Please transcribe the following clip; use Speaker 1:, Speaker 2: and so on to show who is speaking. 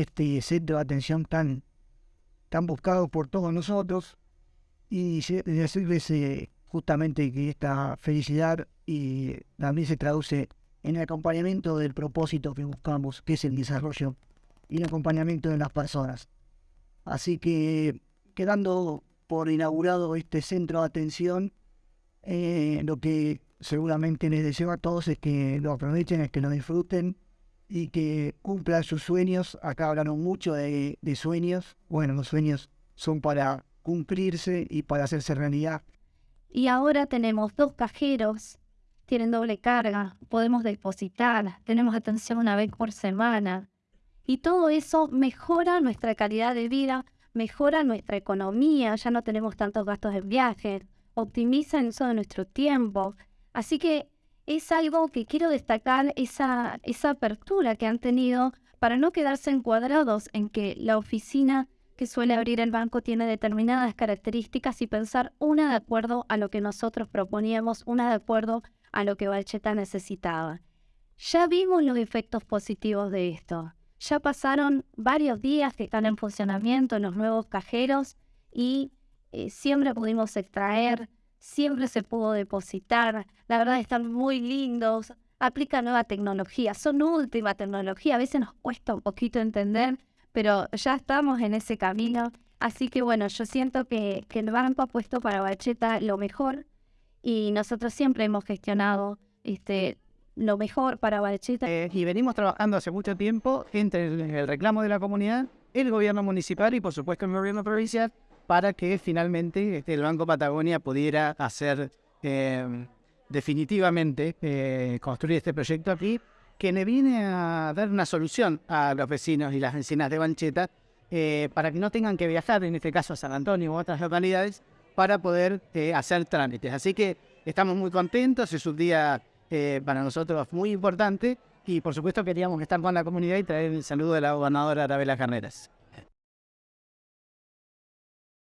Speaker 1: este centro de atención tan, tan buscado por todos nosotros y decirles eh, justamente que esta felicidad también se traduce en el acompañamiento del propósito que buscamos, que es el desarrollo y el acompañamiento de las personas. Así que quedando por inaugurado este centro de atención, eh, lo que seguramente les deseo a todos es que lo aprovechen, es que lo disfruten y que cumplan sus sueños. Acá hablaron mucho de, de sueños. Bueno, los sueños son para cumplirse y para hacerse realidad.
Speaker 2: Y ahora tenemos dos cajeros, tienen doble carga, podemos depositar, tenemos atención una vez por semana. Y todo eso mejora nuestra calidad de vida, mejora nuestra economía, ya no tenemos tantos gastos en viajes, optimiza el uso de nuestro tiempo. Así que es algo que quiero destacar, esa, esa apertura que han tenido para no quedarse encuadrados en que la oficina que suele abrir el banco tiene determinadas características y pensar una de acuerdo a lo que nosotros proponíamos, una de acuerdo a lo que Balcheta necesitaba. Ya vimos los efectos positivos de esto. Ya pasaron varios días que están en funcionamiento los nuevos cajeros y eh, siempre pudimos extraer, siempre se pudo depositar. La verdad están muy lindos, aplican nueva tecnología, son última tecnología. A veces nos cuesta un poquito entender, pero ya estamos en ese camino. Así que bueno, yo siento que, que el banco ha puesto para Bacheta lo mejor y nosotros siempre hemos gestionado este, lo mejor para Bacheta.
Speaker 3: Eh, y venimos trabajando hace mucho tiempo entre el, reclamo de la comunidad, el gobierno municipal y por supuesto el gobierno provincial para que finalmente este, el Banco Patagonia pudiera hacer eh, definitivamente eh, construir este proyecto aquí que le viene a dar una solución a los vecinos y las vecinas de Bancheta eh, para que no tengan que viajar, en este caso a San Antonio u otras localidades, para poder hacer trámites. Así que estamos muy contentos, es un día para nosotros muy importante y por supuesto queríamos estar con la comunidad y traer el saludo de la gobernadora Arabela Carreras.